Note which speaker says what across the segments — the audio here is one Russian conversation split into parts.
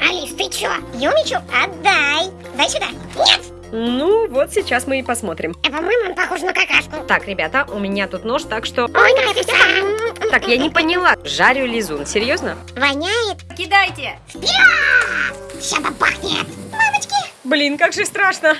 Speaker 1: Алис, ты чё? Юмичу, отдай. Дай сюда. Нет!
Speaker 2: Ну, вот сейчас мы и посмотрим.
Speaker 1: А по-моему, он похож на какашку.
Speaker 2: Так, ребята, у меня тут нож, так что...
Speaker 1: Ой, какая вкусная.
Speaker 2: Так, я не поняла. Жарю лизун, серьезно?
Speaker 1: Воняет.
Speaker 2: Кидайте!
Speaker 1: Вперед! Сейчас пахнет. Мамочки!
Speaker 2: Блин, как же страшно.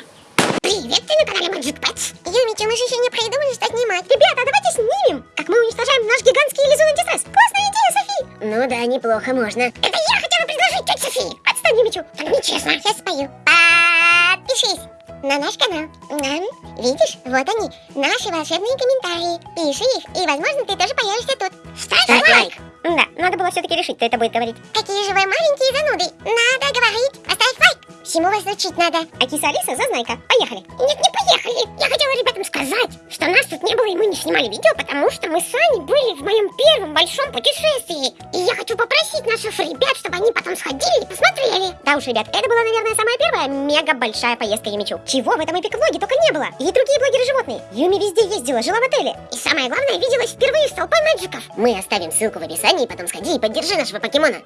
Speaker 1: Привет, ты на канале Magic Pets. Юмичу, мы же еще не придумали, что снимать. Ребята, давайте снимем, как мы уничтожаем наш гигантский лизун антистресс. Классная идея, Софи. Ну да, неплохо, можно. Это я хотела предложить, тетя Софи. Отстань, Юмичу. Так нечестно. Сейчас спою. Подпишись на наш канал. М, Видишь, вот они, наши волшебные комментарии. Пиши их, и, возможно, ты тоже появишься тут. Ставь, лайк. Да, надо было все-таки решить, кто это будет говорить. Какие же вы маленькие зануды. Надо говорить. Поставь лайк. Всему вас учить надо. А киса Алиса, зазнайка. Поехали. Нет, не поехали. Я хотела ребятам сказать, что нас тут не было и мы не снимали видео, потому что мы с Аней были в моем первом большом путешествии. И я хочу попросить наших ребят, они потом сходили и посмотрели. Да уж, ребят, это была, наверное, самая первая мега большая поездка Юмичу. Чего в этом эпик-влоге только не было. И другие блогеры-животные. Юми везде ездила, жила в отеле. И самое главное, виделась впервые с толпой мэджиков. Мы оставим ссылку в описании, потом сходи и поддержи нашего покемона.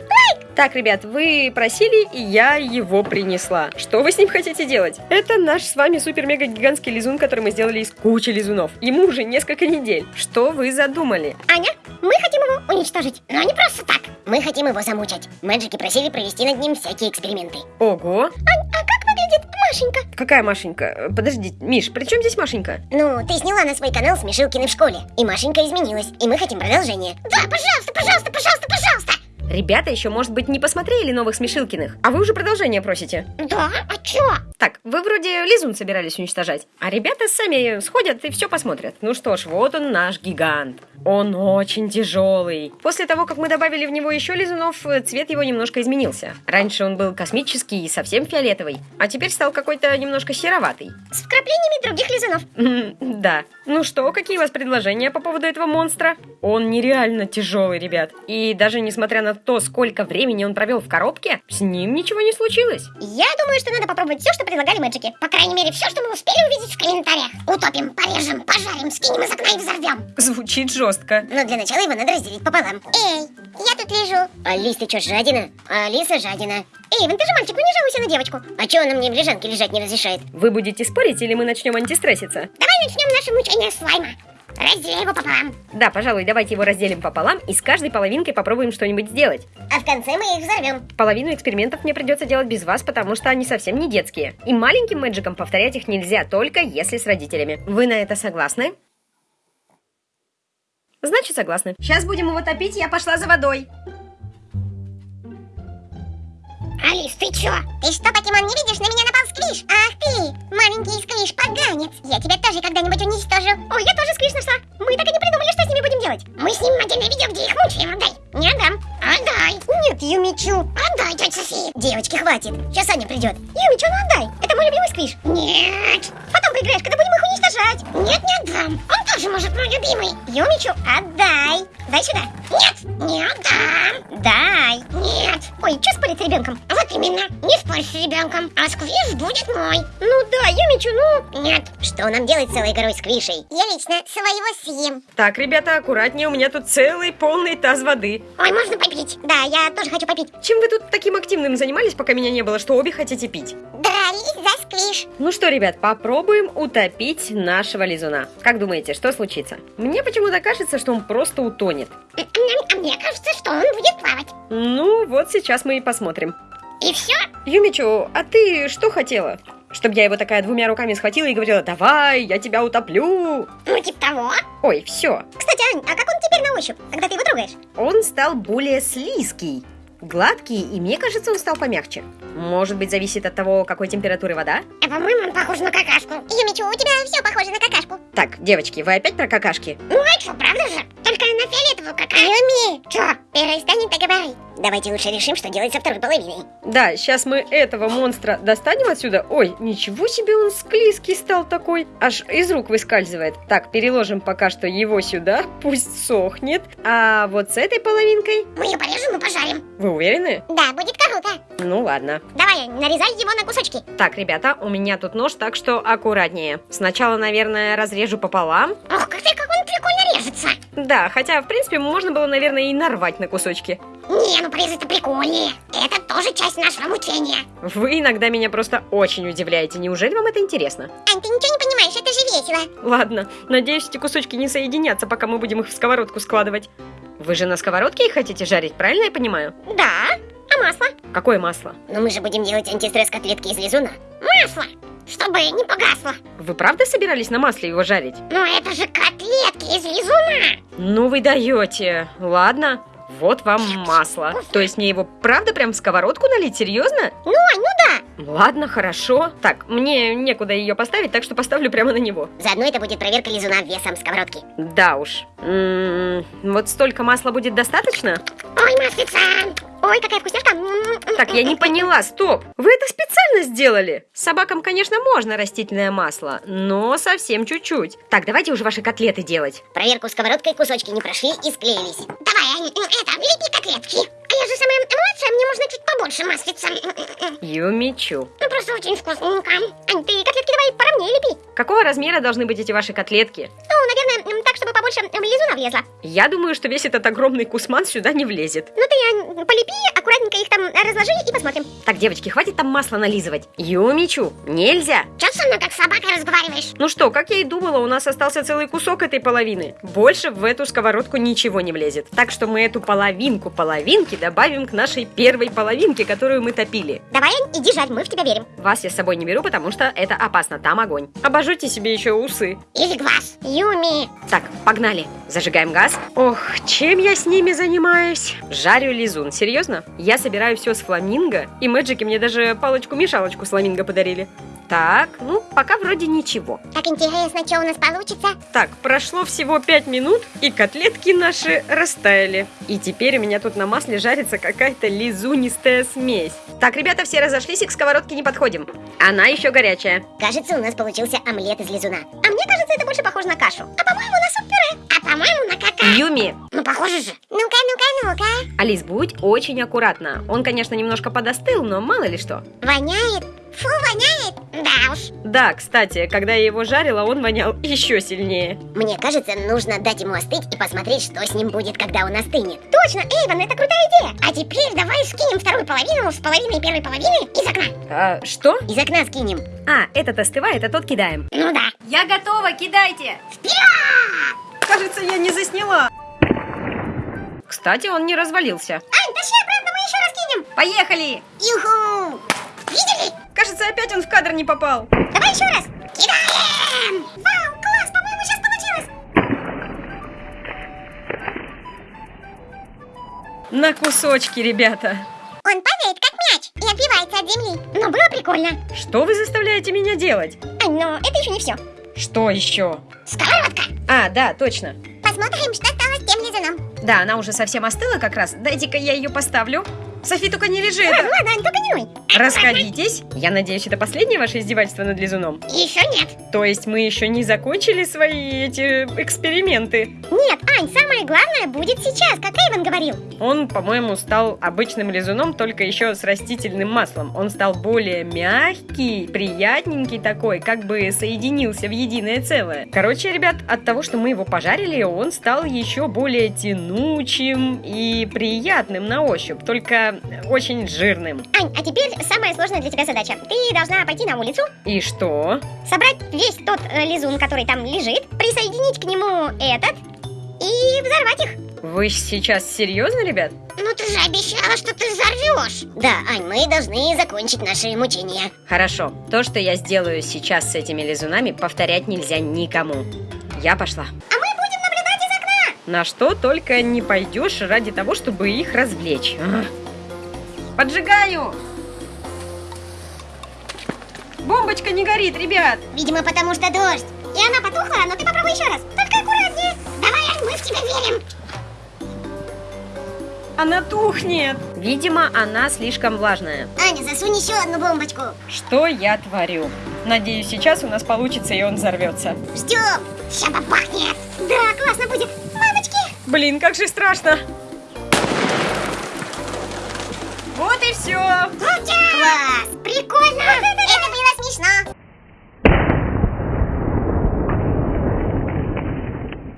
Speaker 2: Так, ребят, вы просили, и я его принесла. Что вы с ним хотите делать? Это наш с вами супер-мега-гигантский лизун, который мы сделали из кучи лизунов. Ему уже несколько недель. Что вы задумали?
Speaker 1: Аня, мы хотим его уничтожить, но не просто так. Мы хотим его замучать. Мэджики просили провести над ним всякие эксперименты.
Speaker 2: Ого!
Speaker 1: Ань, а как выглядит Машенька?
Speaker 2: Какая Машенька? Э, Подожди, Миш, при чем здесь Машенька?
Speaker 1: Ну, ты сняла на свой канал Смешилкины в школе, и Машенька изменилась, и мы хотим продолжение. Да, пожалуйста, пожалуйста, пожалуйста, пожалуйста!
Speaker 2: Ребята еще, может быть, не посмотрели новых Смешилкиных, а вы уже продолжение просите.
Speaker 1: Да, а чё?
Speaker 2: Так, вы вроде лизун собирались уничтожать, а ребята сами сходят и все посмотрят. Ну что ж, вот он наш гигант. Он очень тяжелый. После того, как мы добавили в него еще лизунов, э, цвет его немножко изменился. Раньше он был космический и совсем фиолетовый, а теперь стал какой-то немножко сероватый.
Speaker 1: С вкраплениями других лизунов.
Speaker 2: Да. Ну что, какие у вас предложения по поводу этого монстра? Он нереально тяжелый, ребят. И даже несмотря на то, сколько времени он провел в коробке, с ним ничего не случилось.
Speaker 1: Я думаю, что надо попробовать все, что предлагали мэджики. По крайней мере, все, что мы успели увидеть в комментариях. Утопим, порежем, пожарим, скинем из окна и взорвем.
Speaker 2: Звучит жестко.
Speaker 1: Но для начала его надо разделить пополам. Эй, я тут лежу. Алис, ты что, жадина? Алиса жадина. Эйвен, ты же мальчик, ну не жалуйся на девочку. А чё она мне в лежанке лежать не разрешает?
Speaker 2: Вы будете спорить или мы начнем антистресситься?
Speaker 1: Давай начнем наше мучение слайма. Разделяй его пополам.
Speaker 2: Да, пожалуй, давайте его разделим пополам и с каждой половинкой попробуем что-нибудь сделать.
Speaker 1: А в конце мы их взорвем.
Speaker 2: Половину экспериментов мне придется делать без вас, потому что они совсем не детские. И маленьким мэджикам повторять их нельзя, только если с родителями. Вы на это согласны? Значит, согласны. Сейчас будем его топить, я пошла за водой.
Speaker 1: Алис, ты чё? Ты что, покемон, не видишь? На меня напал сквиш. Ах ты, маленький сквиш, поганец. Я тебя тоже когда-нибудь уничтожу. Ой, я тоже сквиш нашла. Мы так и не придумали, что с ними будем делать. Мы снимем отдельное видео, где их мучаем. Отдай. Не отдам. Отдай. Нет, Юмичу. Отдай, тетя Софи. Девочки, хватит. Сейчас Аня придет. Юмичу, ну отдай. Любимый сквиш. Нет. Потом поиграешь, когда будем их уничтожать. Нет, не отдам. Он тоже может мой любимый. Юмичу, отдай. Дай сюда. Нет, не отдам. Дай. Нет. Ой, что спорить с ребенком? Вот именно. Не спорь с ребенком. А сквиш будет мой. Ну да, Юмичу, ну. Нет. Что нам делать с целой горой сквишей? Я лично своего съем.
Speaker 2: Так, ребята, аккуратнее, у меня тут целый полный таз воды.
Speaker 1: Ой, можно попить? Да, я тоже хочу попить.
Speaker 2: Чем вы тут таким активным занимались, пока меня не было, что обе хотите пить?
Speaker 1: Дрались за сквиш.
Speaker 2: Ну что, ребят, попробуем утопить нашего лизуна. Как думаете, что случится? Мне почему-то кажется, что он просто утонет.
Speaker 1: А мне кажется, что он будет плавать.
Speaker 2: Ну, вот сейчас мы и посмотрим.
Speaker 1: И все?
Speaker 2: Юмичу, а ты что хотела? Чтоб я его такая двумя руками схватила и говорила, давай, я тебя утоплю.
Speaker 1: Ну, типа того.
Speaker 2: Ой, все.
Speaker 1: Кстати, Ань, а как он теперь на ощупь, когда ты его трогаешь?
Speaker 2: Он стал более слизкий, гладкий, и мне кажется, он стал помягче. Может быть, зависит от того, какой температуры вода?
Speaker 1: А по-моему, он похож на какашку. Юмичу, у тебя все похоже на какашку.
Speaker 2: Так, девочки, вы опять про какашки?
Speaker 1: Ну, а что, правда же? Только на фиолетовую какашку. Юми! Че, перестань так говорить. Давайте лучше решим, что делать со второй половиной.
Speaker 2: Да, сейчас мы этого монстра достанем отсюда. Ой, ничего себе он склизкий стал такой. Аж из рук выскальзывает. Так, переложим пока что его сюда, пусть сохнет. А вот с этой половинкой...
Speaker 1: Мы ее порежем и пожарим.
Speaker 2: Вы уверены?
Speaker 1: Да, будет круто.
Speaker 2: Ну ладно.
Speaker 1: Давай, нарезай его на кусочки.
Speaker 2: Так, ребята, у меня тут нож, так что аккуратнее. Сначала, наверное, разрежу пополам.
Speaker 1: Ох, как ты,
Speaker 2: Да, хотя, в принципе, можно было, наверное, и нарвать на кусочки.
Speaker 1: Не, ну порезать-то прикольнее. Это тоже часть нашего мучения.
Speaker 2: Вы иногда меня просто очень удивляете. Неужели вам это интересно?
Speaker 1: Ань, ты ничего не понимаешь, это же весело.
Speaker 2: Ладно, надеюсь, эти кусочки не соединятся, пока мы будем их в сковородку складывать. Вы же на сковородке их хотите жарить, правильно я понимаю?
Speaker 1: Да, а масло?
Speaker 2: Какое масло?
Speaker 1: Но мы же будем делать антистресс котлетки из лизуна. Масло! Чтобы не погасло.
Speaker 2: Вы правда собирались на масле его жарить?
Speaker 1: Но это же котлетки из лизуна.
Speaker 2: Ну вы даете. Ладно, вот вам масло. То есть мне его правда прям в сковородку налить? Серьезно?
Speaker 1: Ну, Ань, ну да.
Speaker 2: Ладно, хорошо. Так, мне некуда ее поставить, так что поставлю прямо на него.
Speaker 1: Заодно это будет проверка лизуна весом сковородки.
Speaker 2: Да уж. М, Вот столько масла будет достаточно?
Speaker 1: Ой, маслица! Ой, какая вкусняшка!
Speaker 2: Так, я не поняла, стоп! Вы это специально сделали? Собакам, конечно, можно растительное масло, но совсем чуть-чуть. Так, давайте уже ваши котлеты делать.
Speaker 1: Проверку сковородкой кусочки не прошли и склеились. Давай, Ань, это, лепи котлетки. А я же самая младшая, мне можно чуть побольше маслица.
Speaker 2: Юмичу.
Speaker 1: Ну, просто очень вкусненько. Ань, ты котлетки давай поровнее лепи.
Speaker 2: Какого размера должны быть эти ваши котлетки?
Speaker 1: Побольше м, лизуна влезла.
Speaker 2: Я думаю, что весь этот огромный кусман сюда не влезет.
Speaker 1: Ну, ты, Ань, полепи, аккуратненько их там разложи и посмотрим.
Speaker 2: Так, девочки, хватит там масло нализывать. Юмичу, нельзя.
Speaker 1: Че со мной как с собакой разговариваешь?
Speaker 2: Ну что, как я и думала, у нас остался целый кусок этой половины. Больше в эту сковородку ничего не влезет. Так что мы эту половинку половинки добавим к нашей первой половинке, которую мы топили.
Speaker 1: Давай, иди жарь, мы в тебя верим.
Speaker 2: Вас я с собой не беру, потому что это опасно, там огонь. Обожжите себе еще усы.
Speaker 1: Или глаз. Юми.
Speaker 2: Так, погнали. Зажигаем газ. Ох, чем я с ними занимаюсь? Жарю лизун, серьезно? Я собираю все с фламинго, и мэджики мне даже палочку-мешалочку с фламинго подарили. Так, ну, пока вроде ничего.
Speaker 1: Так интересно, что у нас получится?
Speaker 2: Так, прошло всего 5 минут, и котлетки наши растаяли. И теперь у меня тут на масле жарится какая-то лизунистая смесь. Так, ребята, все разошлись и к сковородке не подходим. Она еще горячая.
Speaker 1: Кажется, у нас получился омлет из лизуна. А мне кажется, это больше похоже на кашу. А по-моему, на суп-пюре. А по-моему, на кака.
Speaker 2: Юми,
Speaker 1: Ну, похоже же. Ну-ка, ну-ка, ну-ка.
Speaker 2: Алис, будь очень аккуратна. Он, конечно, немножко подостыл, но мало ли что.
Speaker 1: Воняет. Фу, воняет. Да уж.
Speaker 2: Да, кстати, когда я его жарила, он вонял еще сильнее.
Speaker 1: Мне кажется, нужно дать ему остыть и посмотреть, что с ним будет, когда он остынет. Точно, Эйвен, это крутая идея. А теперь давай скинем вторую половину с половиной первой половины из окна.
Speaker 2: А, что?
Speaker 1: Из окна скинем.
Speaker 2: А, этот остывает, а тот кидаем.
Speaker 1: Ну да.
Speaker 2: Я готова, кидайте!
Speaker 1: Вперед!
Speaker 2: Кажется, я не засняла. Кстати, он не развалился.
Speaker 1: Ань, тащи обратно, мы еще раз кинем.
Speaker 2: Поехали!
Speaker 1: Юху! Видели?
Speaker 2: Кажется, опять он в кадр не попал.
Speaker 1: Давай еще раз. Кидаем! Вау, класс, по-моему, сейчас получилось.
Speaker 2: На кусочки, ребята.
Speaker 1: Он падает, как мяч, и отбивается от земли. Но было прикольно.
Speaker 2: Что вы заставляете меня делать?
Speaker 1: Ань, но это еще не все.
Speaker 2: Что еще?
Speaker 1: Сковородка.
Speaker 2: А, да, точно.
Speaker 1: Посмотрим, что стало с тем лизуном.
Speaker 2: Да, она уже совсем остыла как раз. Дайте-ка я ее поставлю. Софи, только не лежи
Speaker 1: Ладно, ладно, Ань, только не ной.
Speaker 2: Расходитесь. Я надеюсь, это последнее ваше издевательство над лизуном.
Speaker 1: Еще нет.
Speaker 2: То есть мы еще не закончили свои эти эксперименты.
Speaker 1: Нет, Ань, самое главное будет сейчас, как Эйвен говорил.
Speaker 2: Он, по-моему, стал обычным лизуном, только еще с растительным маслом. Он стал более мягкий, приятненький такой, как бы соединился в единое целое. Короче, ребят, от того, что мы его пожарили, он стал еще более тянучим и приятным на ощупь, только очень жирным.
Speaker 1: Ань, а теперь самая сложная для тебя задача. Ты должна пойти на улицу,
Speaker 2: И что?
Speaker 1: собрать весь тот э, лизун, который там лежит, присоединить к нему этот и взорвать их.
Speaker 2: Вы сейчас серьезно, ребят?
Speaker 1: Ну ты же обещала, что ты взорвешь. Да, Ань, мы должны закончить наши мучения.
Speaker 2: Хорошо, то, что я сделаю сейчас с этими лизунами, повторять нельзя никому. Я пошла.
Speaker 1: А мы будем наблюдать из окна.
Speaker 2: На что только не пойдешь ради того, чтобы их развлечь. Поджигаю! Бомбочка не горит, ребят!
Speaker 1: Видимо, потому что дождь. И она потухла, но ты попробуй еще раз. Только аккуратнее. Давай, мы в тебя верим.
Speaker 2: Она тухнет! Видимо, она слишком влажная.
Speaker 1: Аня, засунь еще одну бомбочку.
Speaker 2: Что я творю? Надеюсь, сейчас у нас получится и он взорвется.
Speaker 1: Ждем. Сейчас попахнет. Да, классно будет. Мамочки.
Speaker 2: Блин, как же страшно! Вот и все!
Speaker 1: Класс. Прикольно. Это было смешно.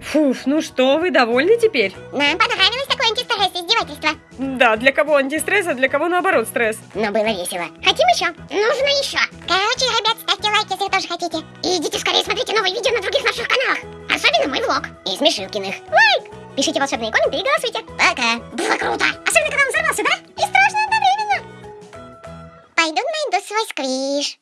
Speaker 2: Фуф, ну что, вы довольны теперь?
Speaker 1: Нам понравилось такое антистресс издевательство.
Speaker 2: Да, для кого антистресс, а для кого наоборот стресс.
Speaker 1: Но было весело. Хотим еще? Нужно еще. Короче, ребят, ставьте лайки, если вы тоже хотите. И идите скорее смотрите новые видео на других наших каналах. Особенно мой влог. И Смешилкиных. Лайк! Пишите волшебные комменты и голосуйте. Пока. Было круто. Особенно, когда Пойду найду свой сквиш.